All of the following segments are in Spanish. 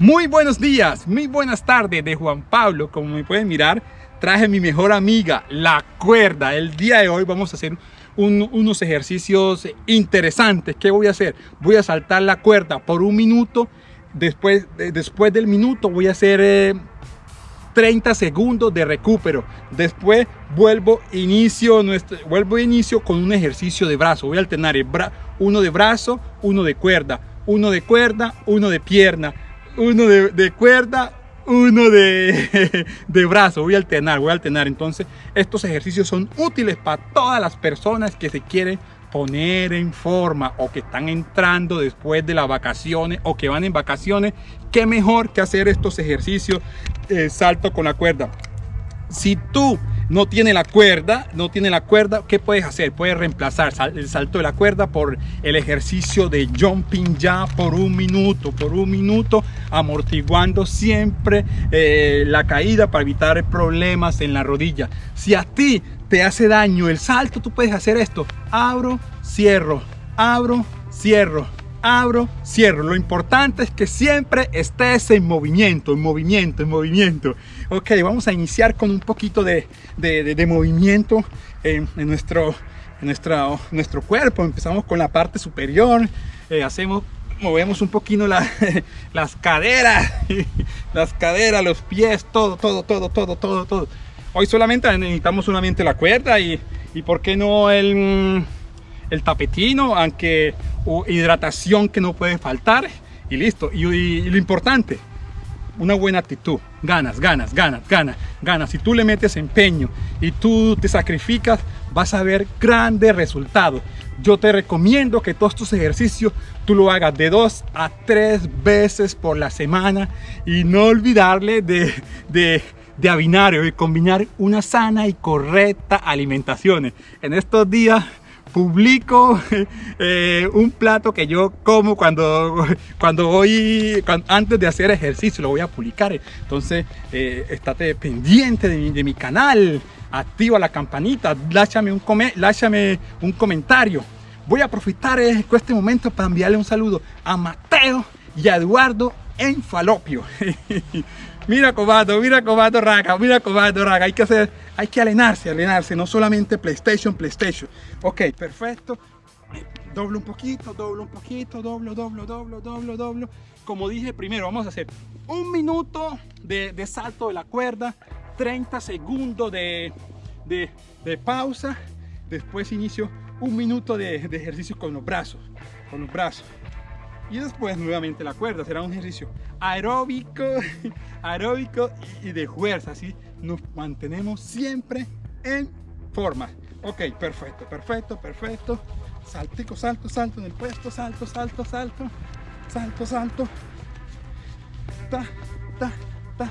Muy buenos días, muy buenas tardes de Juan Pablo. Como me pueden mirar, traje mi mejor amiga, la cuerda. El día de hoy vamos a hacer unos ejercicios interesantes. ¿Qué voy a hacer? Voy a saltar la cuerda por un minuto. Después, después del minuto voy a hacer 30 eh, segundos de recupero. Después vuelvo inicio, nuestro, vuelvo inicio con un ejercicio de brazo. Voy a alternar uno de brazo, uno de cuerda, uno de cuerda, uno de pierna, uno de, de cuerda, uno de, de brazo, voy a alternar, voy a alternar. Entonces, estos ejercicios son útiles para todas las personas que se quieren poner en forma o que están entrando después de las vacaciones o que van en vacaciones. Qué mejor que hacer estos ejercicios eh, salto con la cuerda. Si tú no tiene la cuerda, no tiene la cuerda, ¿qué puedes hacer? Puedes reemplazar el salto de la cuerda por el ejercicio de jumping ya por un minuto, por un minuto, amortiguando siempre eh, la caída para evitar problemas en la rodilla. Si a ti te hace daño el salto, tú puedes hacer esto. Abro, cierro, abro, cierro, abro, cierro. Lo importante es que siempre estés en movimiento, en movimiento, en movimiento. Ok, vamos a iniciar con un poquito de, movimiento en, nuestro, nuestro, nuestro cuerpo. Empezamos con la parte superior, eh, hacemos movemos un poquito las caderas, las caderas, los pies, todo, todo, todo, todo, todo, todo. Hoy solamente necesitamos solamente la cuerda y, y por qué no el, el tapetino, aunque hidratación que no puede faltar y listo. Y, lo importante, una buena actitud, ganas, ganas, ganas, ganas, ganas. Si tú le metes empeño y tú te sacrificas, vas a ver grandes resultados. Yo te recomiendo que todos estos ejercicios tú lo hagas de dos a tres veces por la semana y no olvidarle de, de, de binario y combinar una sana y correcta alimentación. En estos días publico eh, un plato que yo como cuando, cuando voy, antes de hacer ejercicio, lo voy a publicar. Entonces, eh, estate pendiente de mi, canal, activa la campanita, láchame un, un comentario. Voy a aprovechar este momento para enviarle un saludo a Mateo y a Eduardo en Falopio. mira Cobato, mira Cobato Raga, mira Cobato Raga, hay que hacer, hay que alenarse, alenarse, no solamente PlayStation, PlayStation. Ok, perfecto. Doblo un poquito, doblo un poquito, doblo, doblo, doblo, doblo, doblo. Como dije primero, vamos a hacer un minuto de, salto de la cuerda, 30 segundos de, de, pausa, después inicio un minuto de, de ejercicio con los brazos, con los brazos y después nuevamente la cuerda. Será un ejercicio aeróbico aeróbico y de fuerza así nos mantenemos siempre en forma. Ok perfecto perfecto perfecto. Saltico salto salto en el puesto salto salto salto salto salto. Ta ta ta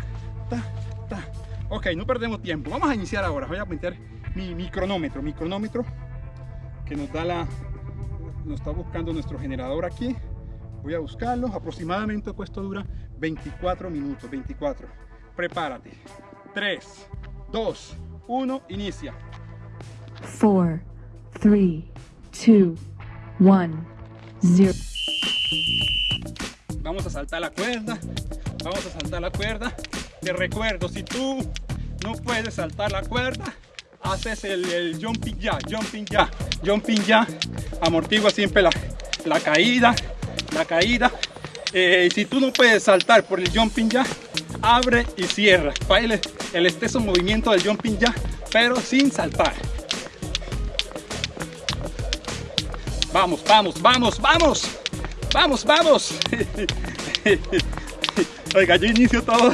ta ta. Ok no perdemos tiempo. Vamos a iniciar ahora. Voy a meter mi, mi cronómetro mi cronómetro que nos da la nos está buscando nuestro generador aquí voy a buscarlo aproximadamente esto dura 24 minutos 24 prepárate. 3 2 1 inicia. 4 3 2 1 0 vamos a saltar la cuerda. Vamos a saltar la cuerda. Te recuerdo si tú no puedes saltar la cuerda haces el, jumping ya jumping ya jumping ya. Amortigua siempre la, la caída la caída. Eh, si tú no puedes saltar por el jumping ya, abre y cierra. Baile el exceso movimiento del jumping ya, pero sin saltar. Vamos, vamos, vamos, vamos. Vamos, vamos. Oiga, yo inicio todo,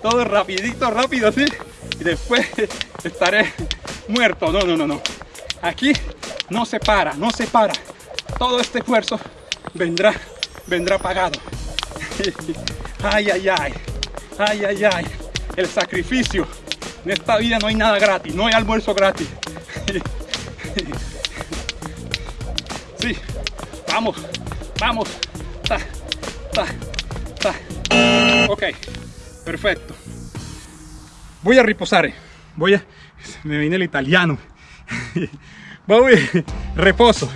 todo rapidito, rápido así. Y después estaré muerto. No, no, no, no. Aquí no se para, no se para. Todo este esfuerzo vendrá, vendrá pagado. Ay, ay, ay, ay, ay, ay, el sacrificio. En esta vida no hay nada gratis, no hay almuerzo gratis. Sí, vamos, vamos. Ta, ta, ta. Ok, perfecto. Voy a reposar. Voy a... Me viene el italiano. Voy, reposo.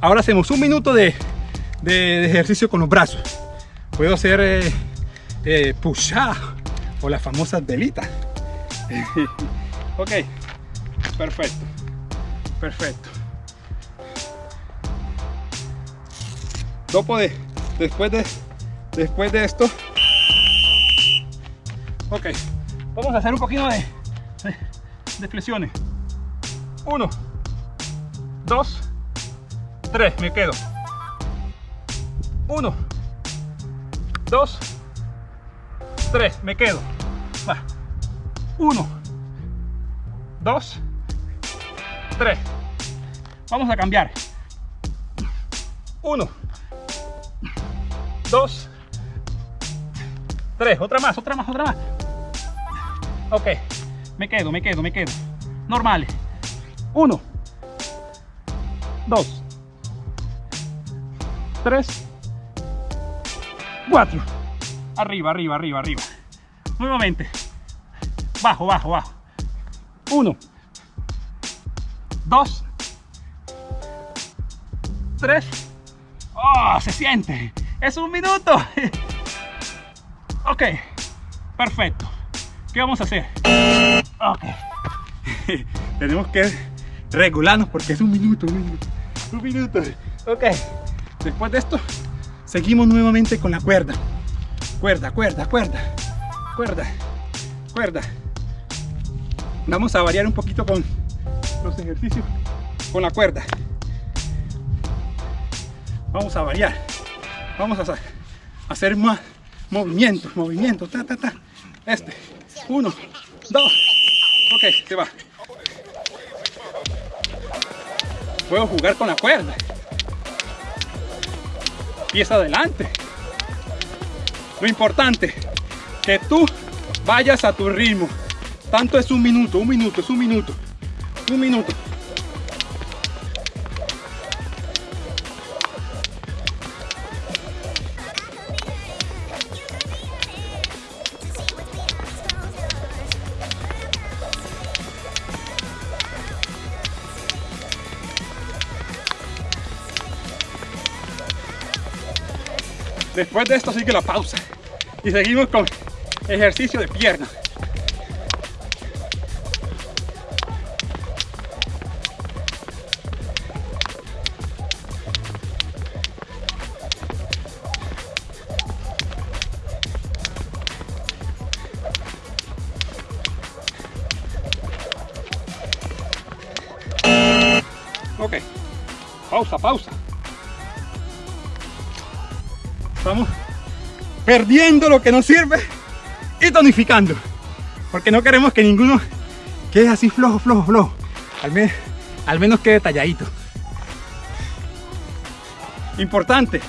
Ahora hacemos un minuto de de, ejercicio con los brazos. Puedo hacer eh, push-up o las famosas velitas. ok, perfecto, perfecto. Dopo de, después de, después de esto, ok, vamos a hacer un poquito de, de, de flexiones. Uno, dos, tres, me quedo. Uno, dos, tres, me quedo. Va. Uno, dos, tres. Vamos a cambiar. Uno, dos, tres. Otra más, otra más, otra más. Ok, me quedo, me quedo, me quedo. Normal. Uno, dos, tres, cuatro. Arriba, arriba, arriba, arriba. Nuevamente. Bajo, bajo, bajo. Uno, dos, tres. ¡Oh! Se siente. Es un minuto. Ok. Perfecto. ¿Qué vamos a hacer? Ok. Tenemos que regularnos porque es un minuto, un minuto. Un minuto. Ok. Después de esto, seguimos nuevamente con la cuerda. Cuerda, cuerda, cuerda. Cuerda, cuerda. Vamos a variar un poquito con los ejercicios con la cuerda. Vamos a variar. Vamos a hacer más movimientos, movimientos, ta, ta, ta. Este, uno, dos. Ok, se va. Puedo jugar con la cuerda. Pies adelante. Lo importante, que tú vayas a tu ritmo. Tanto es un minuto, un minuto, es un minuto. Un minuto. Después de esto sigue la pausa y seguimos con ejercicio de pierna. Ok, pausa, pausa. Perdiendo lo que nos sirve y tonificando. Porque no queremos que ninguno quede así flojo, flojo, flojo. Al, menos, al menos quede talladito. Importante,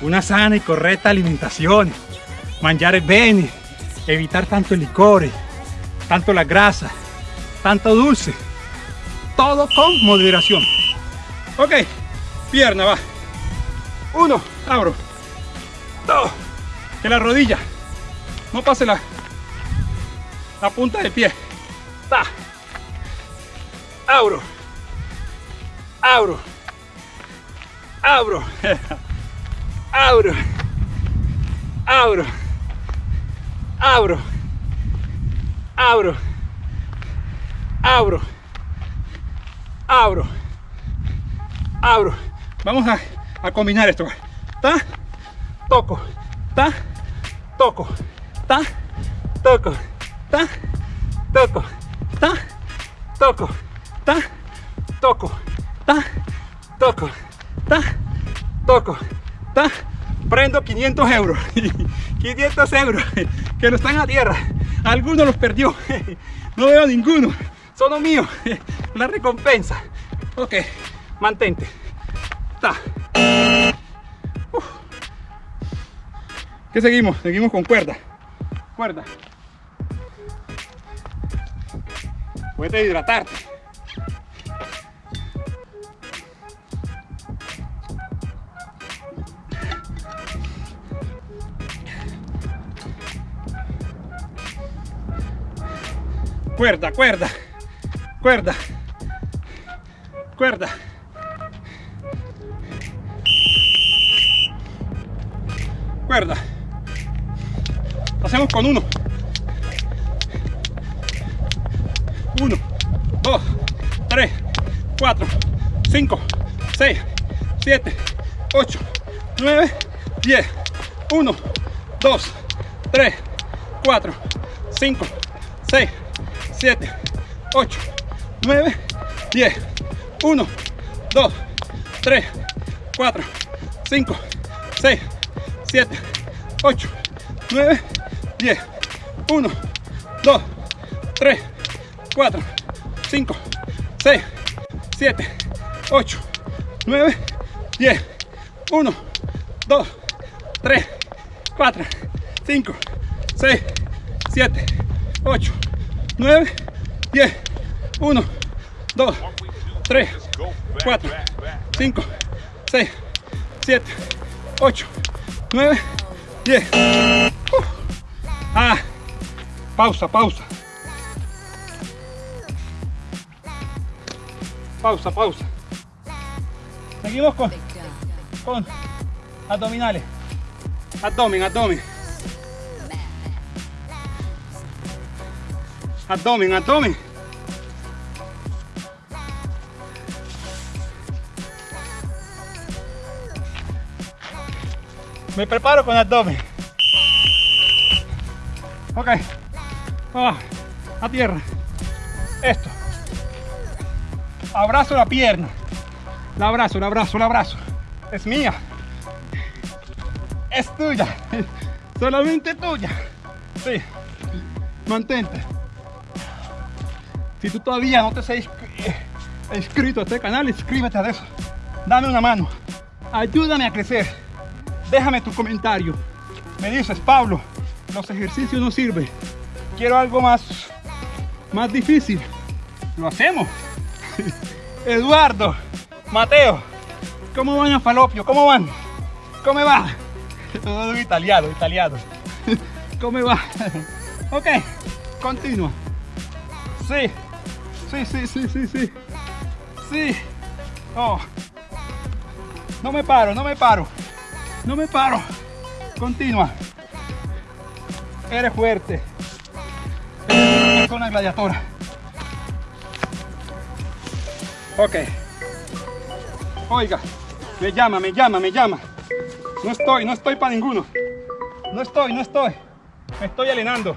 una sana y correcta alimentación. Mangiare bene, evitar tanto el licor, tanto la grasa, tanto dulce. Todo con moderación. Ok, pierna va. Uno, abro. Dos. Que la rodilla no pase la, la punta del pie. Ta. Abro. Abro. Abro. Abro. Abro. Abro. Abro. Abro. Abro. Abro. Vamos a, a combinar esto. ¿Está? Toco. ¿Está? Toco. ¿Está? Toco. ¿Está? Toco. ¿Está? Toco. ¿Está? Toco. ¿Está? Toco. ¿Está? Toco. ¿Está? Prendo 500 euros. 500 euros que no están a tierra. Algunos los perdió. No veo ninguno. Son míos. La recompensa. Ok. Mantente. Está. ¿Qué seguimos? Seguimos con cuerda. Cuerda. Puedes hidratarte. Cuerda, cuerda, cuerda, cuerda. Cuerda. Hacemos con uno. Uno, dos, tres, cuatro, cinco, seis, siete, ocho, nueve, diez. Uno, dos, tres, cuatro, cinco, seis, siete, ocho, nueve, diez. Uno, dos, tres, cuatro, cinco, seis, siete, ocho, nueve, 10, 1, 2, 3, 4, 5, 6, 7, 8, 9, 10, 1, 2, 3, 4, 5, 6, 7, 8, 9, 10, 1, 2, 3, 4, 5, 6, 7, 8, 9, 10. Ah, pausa, pausa. Pausa, pausa. Seguimos con, con abdominales. Abdomen, abdomen. Abdomen, abdomen. Me preparo con abdomen. Ok. Ah, a tierra. Esto. Abrazo la pierna. La abrazo, la abrazo, la abrazo. Es mía. Es tuya. Solamente tuya. Sí. Mantente. Si tú todavía no te has inscrito a este canal, inscríbete a eso. Dame una mano. Ayúdame a crecer. Déjame tu comentario. Me dices, Pablo, los ejercicios no sirven. Quiero algo más, más difícil. Lo hacemos. Eduardo, Mateo, ¿cómo van a Falopio? ¿Cómo van? ¿Cómo va? Todo italiano, italiano. ¿Cómo va? Ok, continúa. Sí, sí, sí, sí, sí, sí. Sí. Oh. No me paro, no me paro. No me paro. Continúa. Eres fuerte. Eres una gladiadora. Ok. Oiga, me llama, me llama, me llama. No estoy, no estoy para ninguno. No estoy, no estoy. Me estoy alenando.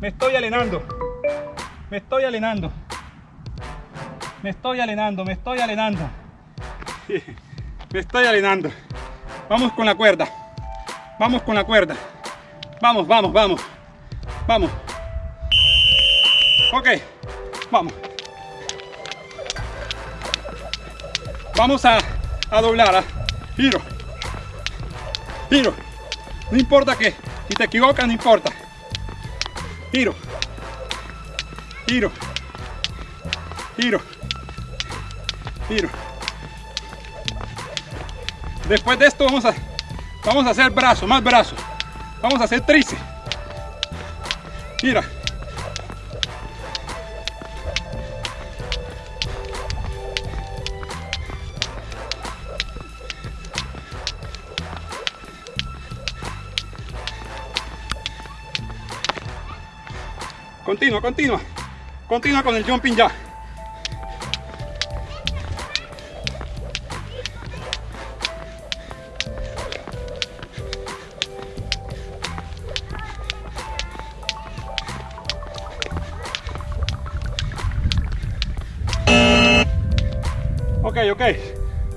Me estoy alenando. Me estoy alenando. Me estoy alenando, me estoy alenando. Me estoy alenando. Vamos con la cuerda. Vamos con la cuerda. Vamos, vamos, vamos. Vamos. Ok. Vamos. Vamos a, a doblar. ¿ah? Giro. Giro. No importa que. Si te equivocas, no importa. Giro. Giro. Giro. Giro. Después de esto vamos a, vamos a hacer brazo, más brazo. Vamos a hacer tríceps. Mira. Continua, continua. Continua con el jumping ya.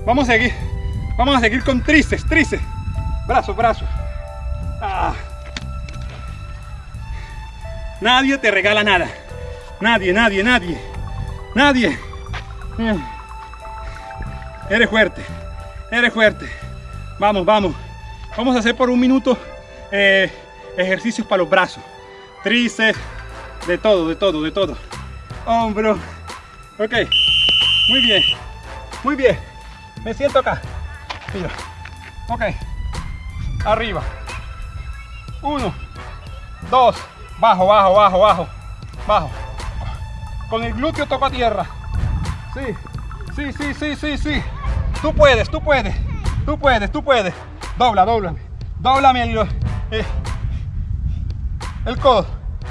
Vamos a seguir. Vamos a seguir con tríceps, tríceps. Brazo, brazo. Ah. Nadie te regala nada. Nadie, nadie, nadie. Nadie. Mm. Eres fuerte. Eres fuerte. Vamos, vamos. Vamos a hacer por un minuto eh, ejercicios para los brazos. Tríceps. De todo, de todo, de todo. Hombro. Ok. Muy bien. Muy bien. Me siento acá. Mira. Ok. Arriba. Uno. Dos. Bajo, bajo, bajo, bajo. Bajo. Con el glúteo toco a tierra. Sí. Sí, sí, sí, sí, sí. Tú puedes, tú puedes. Tú puedes, tú puedes. Dobla, doblame. Doblame el, eh, el codo,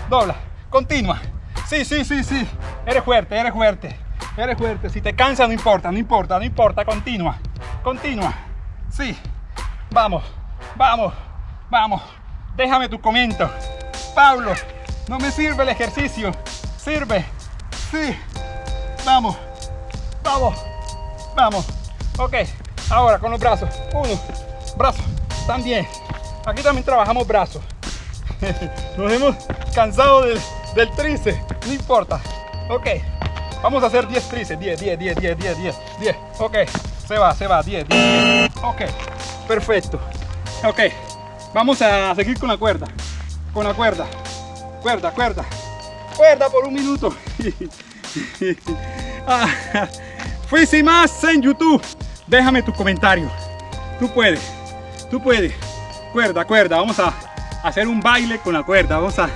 dobla, continua. Sí, sí, sí, sí. Eres fuerte, eres fuerte. Eres fuerte. Si te cansa, no importa, no importa, no importa. Continua, continua. Sí. Vamos, vamos, vamos. Déjame tu comento. Pablo, no me sirve el ejercicio. Sirve. Sí. Vamos, vamos, vamos. Ok, ahora con los brazos. Uno, brazo, también. Aquí también trabajamos brazos. Nos hemos cansado del, del no importa. Ok, vamos a hacer 10 tríceps. 10, 10, 10, 10, 10, 10, 10. Ok, se va, se va, 10, 10, 10. Ok, perfecto. Ok, vamos a seguir con la cuerda. Con la cuerda. Cuerda, cuerda. Cuerda por un minuto. ah, fui sin más en YouTube. Déjame tu comentario. Tú puedes, tú puedes. Cuerda, cuerda. Vamos a hacer un baile con la cuerda. Vamos a,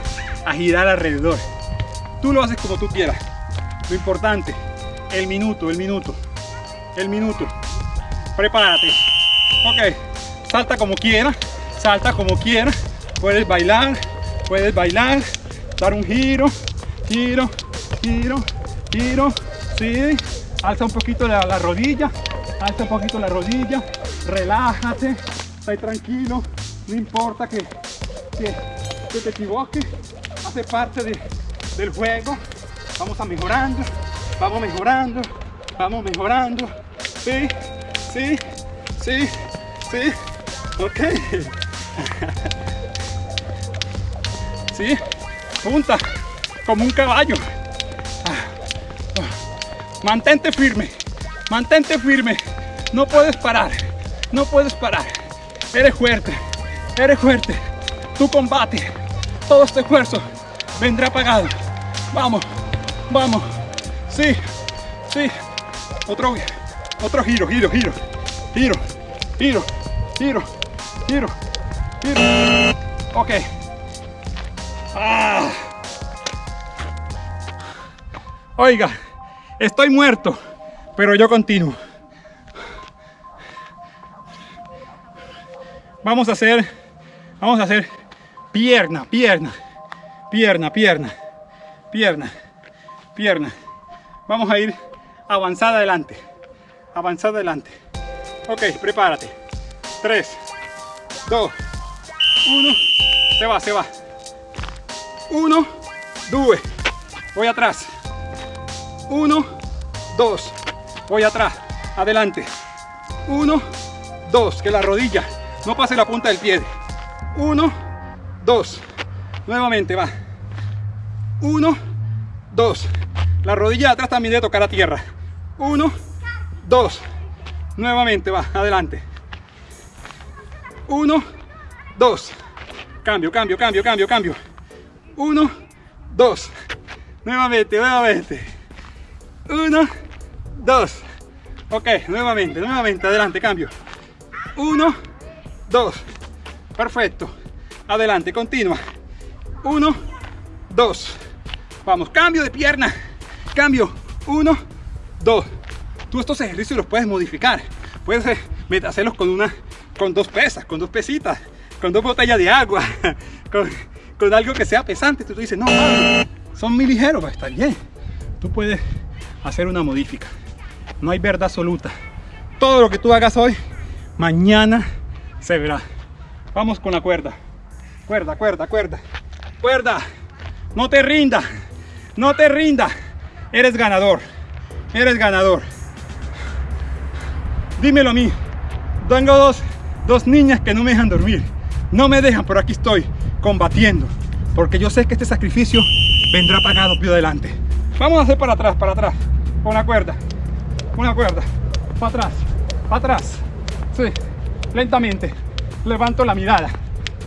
a girar alrededor. Tú lo haces como tú quieras. Lo importante, el minuto, el minuto, el minuto. Prepárate. Ok, salta como quieras, salta como quieras. Puedes bailar, puedes bailar, dar un giro, giro, giro, giro. Sí, alza un poquito la, la rodilla, alza un poquito la rodilla, relájate, estai tranquilo, no importa que, que, te equivoques, hace parte de, del juego. Vamos a mejorando, vamos mejorando, vamos mejorando. Sí, sí, sí, sí. Ok. Sí, punta, como un caballo. Mantente firme, mantente firme. No puedes parar, no puedes parar. Eres fuerte, eres fuerte. Tu combate, todo este esfuerzo vendrá pagado. Vamos, vamos. Sí, sí. Otro, otro giro, giro, giro, giro, giro, giro, giro, giro. Ok. Ah. Oiga, estoy muerto, pero yo continúo. Vamos a hacer, vamos a hacer pierna, pierna, pierna, pierna, pierna, pierna. Vamos a ir avanzada adelante, avanzada adelante. Ok, prepárate. 3, 2, 1, se va, se va. 1, 2, voy atrás. 1, 2, voy atrás, adelante. 1, 2, que la rodilla no pase la punta del pie. 1, 2, nuevamente va. 1, 2, la rodilla de atrás también debe tocar a tierra. 1, 2, nuevamente va, adelante. 1, 2, cambio, cambio, cambio, cambio, cambio. 1, 2, nuevamente, nuevamente. 1, 2, ok, nuevamente, nuevamente, adelante, cambio. 1, 2, perfecto. Adelante, continua. 1, 2, vamos, cambio de pierna. Cambio, 1, 2. Tú estos ejercicios los puedes modificar. Puedes eh, hacerlos con una, con dos pesas, con dos pesitas, con dos botellas de agua, con, con algo que sea pesante. Tú dices, no, son muy ligeros, va a estar bien. Tú puedes hacer una modifica. No hay verdad absoluta. Todo lo que tú hagas hoy, mañana se verá. Vamos con la cuerda. Cuerda, cuerda, cuerda. Cuerda. No te rinda. No te rinda. Eres ganador. Eres ganador. Dímelo a mí. Tengo dos, dos niñas que no me dejan dormir. No me dejan, pero aquí estoy combatiendo. Porque yo sé que este sacrificio vendrá pagado pio adelante. Vamos a hacer para atrás, para atrás. Con la cuerda. Una cuerda. Para atrás. Para atrás. Sí. Lentamente. Levanto la mirada.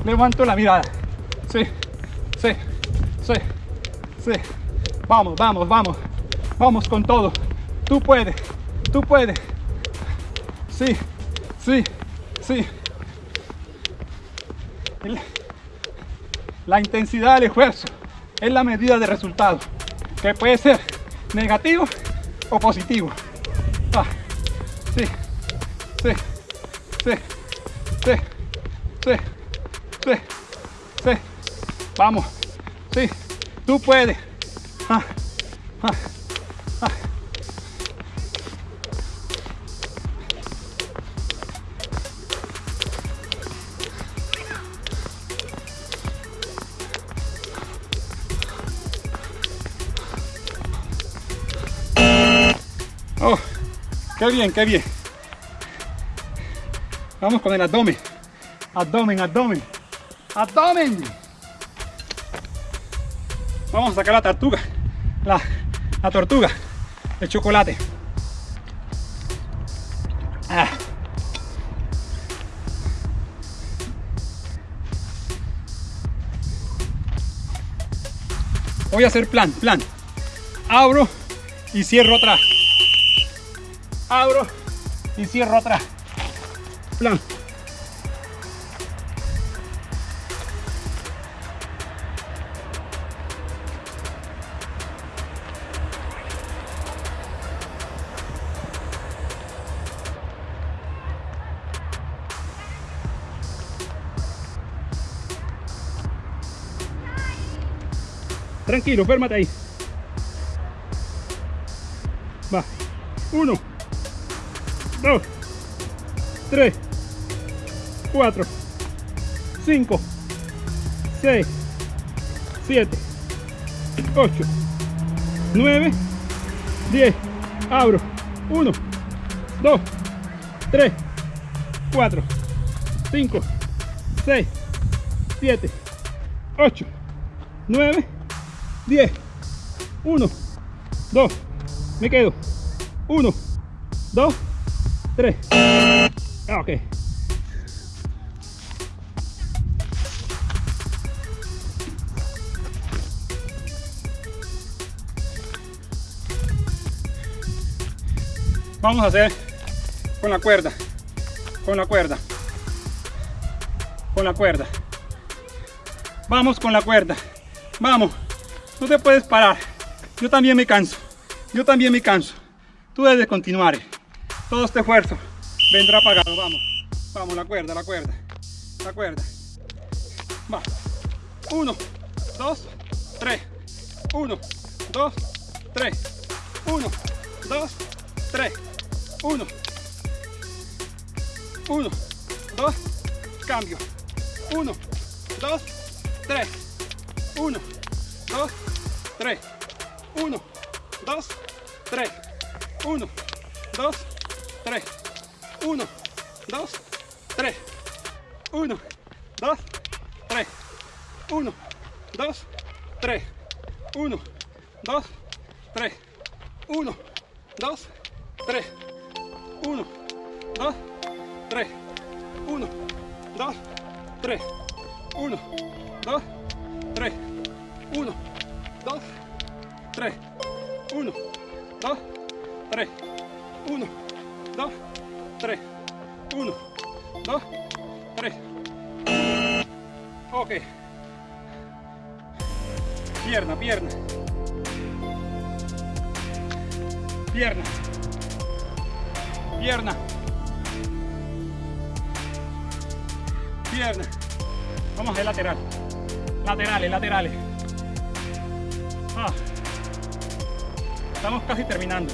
Levanto la mirada. Sí. Sí. Sí. Sí. Vamos, vamos, vamos. Vamos con todo. Tú puedes. Tú puedes. Sí. Sí. Sí. El- la intensidad del esfuerzo es la medida de resultado, que puede ser negativo o positivo. Ah, sí, sí, sí, sí, sí, sí, sí. Vamos, Sí, tú puedes. Ah, ah. Oh, qué bien, qué bien. Vamos con el abdomen. Abdomen, abdomen. Abdomen. Vamos a sacar la tortuga. La, la tortuga. El chocolate. Ah. Voy a hacer plan, plan. Abro y cierro atrás. Abro y cierro atrás. Plan. Tranquilo, férmate ahí. Va. Uno. Dos. Tres. Cuatro. Cinco. Seis. Siete. Ocho. Nueve. Diez. Abro. Uno. Dos. Tres. Cuatro. Cinco. Seis. Siete. Ocho. Nueve. 10, 1, 2, me quedo, 1, 2, 3, ok. Vamos a hacer con la cuerda, con la cuerda, con la cuerda. Vamos con la cuerda, vamos. No te puedes parar. Yo también me canso. Yo también me canso. Tú debes continuar. Todo este esfuerzo vendrá pagado. Vamos. Vamos, la cuerda, la cuerda. La cuerda. Va. Uno, dos, tres. Uno, dos, tres. Uno, dos, tres. Uno. Uno, dos, cambio. Uno, dos, tres. Uno, dos, 3, 1, 2, 3, 1, 2, 3, 1, 2, 3, 1, 2, 3, 1, 2, 3, 1, 2, 3, 1, 2, 3, 1, 2, 3, 1, 2, 3, 1, 2, 3, 1, 2, 3, 1, 2, 3, 1, 2, 3, 1, 2, 3. Ok. Pierna, pierna. Pierna. Pierna. Pierna. Vamos a lateral. Laterales, laterales. Ah. Estamos casi terminando.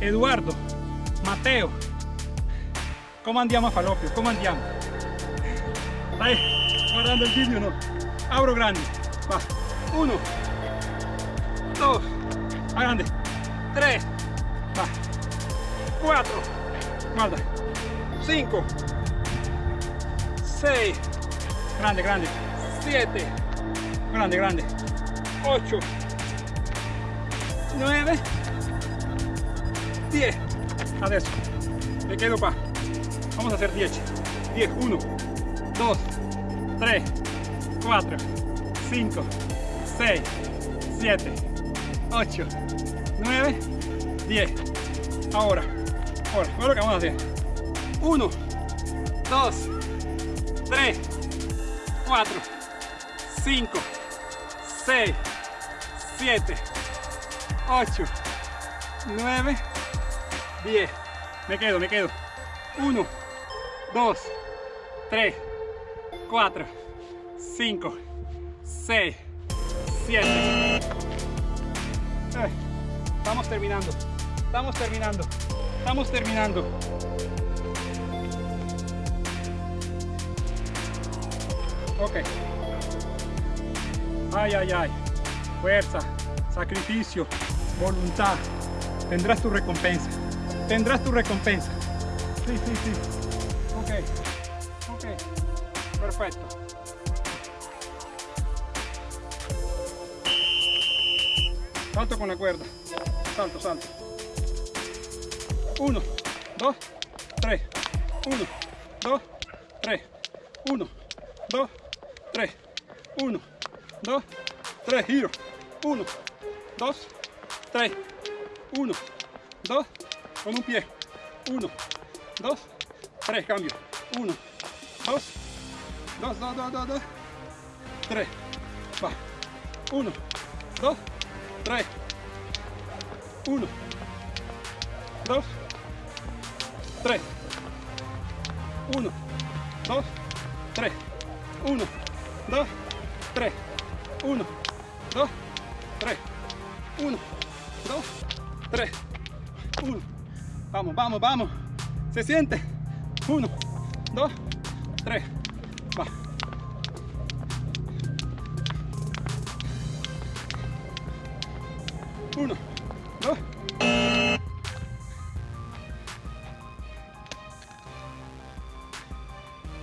Eduardo, Mateo, ¿cómo andiamo a Falopio? ¿Cómo andiamo? Ahí, guardando el vídeo, ¿no? Abro grande. Va. Uno. Dos. Grande. Tres. Va. Cuatro. Guarda. Cinco. Seis. Grande, grande. Siete. Grande, grande. Ocho. 9 10 adesso me quedo qua vamos a hacer 10 10 1 2 3 4 5 6 7 8 9 10 ahora ahora ahora lo que vamos a hacer. 1 2 3 4 5 6 7 8, 9, 10. Me quedo, me quedo. 1, 2, 3, 4, 5, 6, 7. Eh, estamos terminando. Estamos terminando. Estamos terminando. Ok. Ay, ay, ay. Fuerza, sacrificio, voluntad. Tendrás tu recompensa. Tendrás tu recompensa. Sí, sí, sí. Ok. Ok. Perfecto. Salto con la cuerda. Salto, salto. Uno, dos, tres. Uno, dos, tres. Uno, dos, tres. Uno, dos, tres. Giro. Uno, dos, tres. Uno, dos, con un pie. Uno, dos, tres. Cambio. Uno, dos, dos, dos, dos, dos, dos. Tres. Va. Uno, dos, tres. Uno, dos, tres. Uno, dos, tres. Uno, dos, tres. Uno, dos, tres. Uno, dos, tres. Uno. Vamos, vamos, vamos. Se siente. Uno, dos, tres. Va. Uno, dos.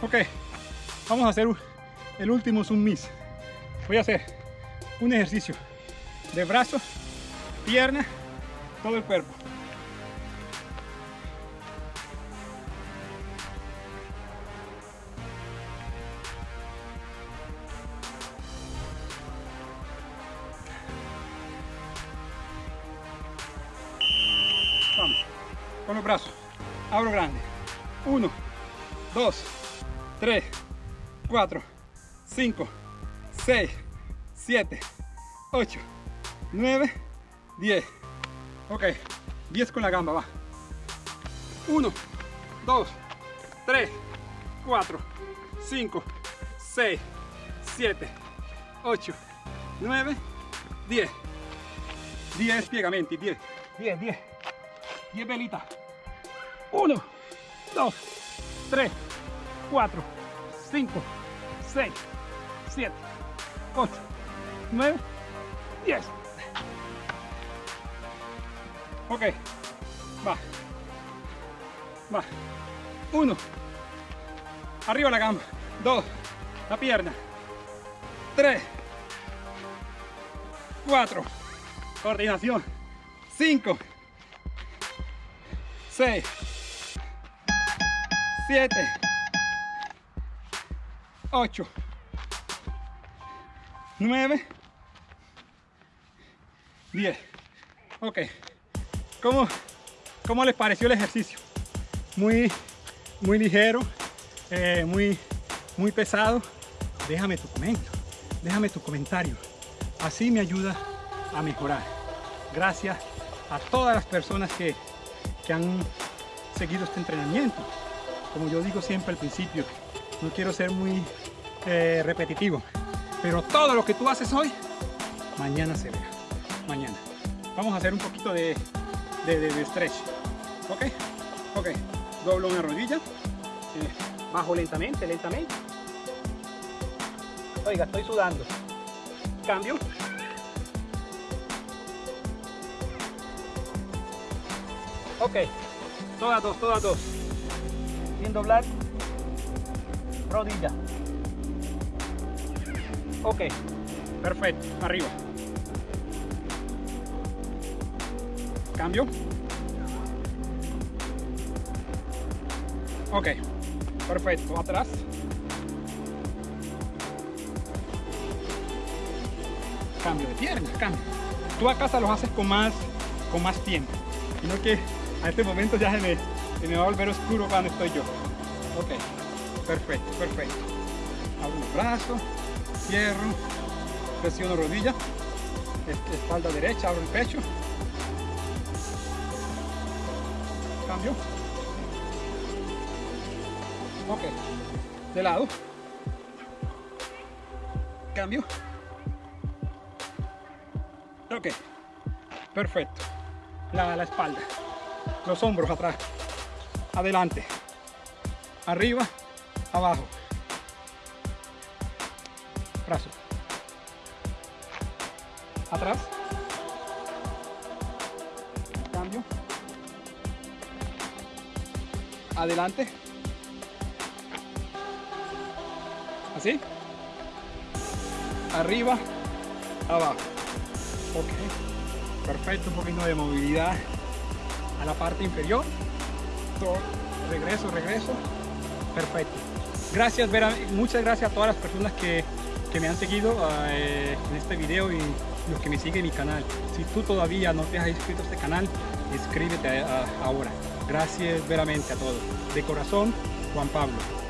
Ok, vamos a hacer el último miss. Voy a hacer un ejercicio de brazo, pierna, todo el cuerpo. Con los brazos. Abro grande. Uno, dos, tres, cuatro, cinco, seis, siete, ocho, nueve, diez. Ok, diez con la gamba, va. Uno, dos, tres, cuatro, cinco, seis, siete, ocho, nueve, diez. 10 piegamenti, 10, 10, 10, 10 velitas. 1, 2, 3, 4, 5, 6, 7, 8, 9, 10. Ok, va, va. 1, arriba la gamba. 2, la pierna. 3, 4, coordinación. 5 6 7 8 9 10 ok ¿Cómo, ¿Cómo les pareció el ejercicio? Muy, muy ligero, eh, muy, muy pesado. Déjame tu comentario, déjame tu comentario. Así me ayuda a mejorar. Gracias a todas las personas que, que han seguido este entrenamiento. Como yo digo siempre al principio, no quiero ser muy eh, repetitivo, pero todo lo que tú haces hoy, mañana se verá. Mañana. Vamos a hacer un poquito de, de, de- de stretch. ¿Ok? Ok. Doblo una rodilla. eh, bajo lentamente, lentamente. Oiga, estoy sudando. Cambio. Ok, todas dos, todas dos. Sin doblar rodilla. Ok, perfecto, arriba. Cambio. Ok, perfecto, atrás. Cambio de pierna, cambio. Tú a casa los haces con más, con más tiempo. Sino que a este momento ya se me, se me va a volver oscuro cuando estoy yo. Ok, perfecto, perfecto. Abro los brazos, cierro, presiono rodilla, es- espalda derecha, abro el pecho. Cambio. Ok, de lado. Cambio. Ok, perfecto. La, la espalda, los hombros atrás, adelante, arriba, abajo, brazo, atrás, adelante, así, arriba, abajo. Ok, perfecto, un poquito de movilidad a la parte inferior. Regreso, regreso. Perfecto. Gracias, Vera, muchas gracias a todas las personas que, que me han seguido eh, en este video y los que me siguen en mi canal. Si tú todavía no te has inscrito a este canal, inscríbete ahora. Gracias veramente a todos. De corazón, Juan Pablo.